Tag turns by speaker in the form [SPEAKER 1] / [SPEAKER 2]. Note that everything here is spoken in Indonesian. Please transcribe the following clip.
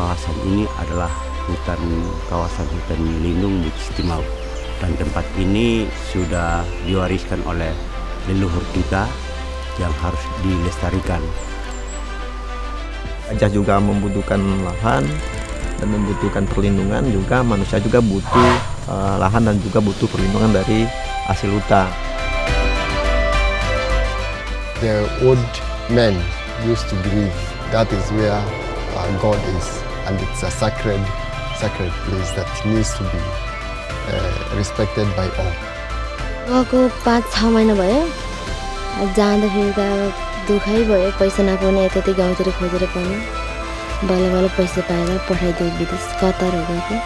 [SPEAKER 1] kawasan ini adalah hutan kawasan hutan lindung Bukit dan tempat ini sudah diwariskan oleh leluhur kita yang harus dilestarikan.
[SPEAKER 2] Gajah juga membutuhkan lahan dan membutuhkan perlindungan juga manusia juga butuh uh, lahan dan juga butuh perlindungan dari hasil hutan.
[SPEAKER 3] The old men used to believe that is where uh, God is and it's a sacred sacred place that needs to be uh, respected by all.
[SPEAKER 4] गएको पाँच छ महिना भयो। जाँदाखेरि त दुःखै भयो। पैसा नपाउने यताति गाउँतिर खोजेर पाउनु बल्ल बल्ल पैसा पाएर पठाइदियो विदेश कतार गएको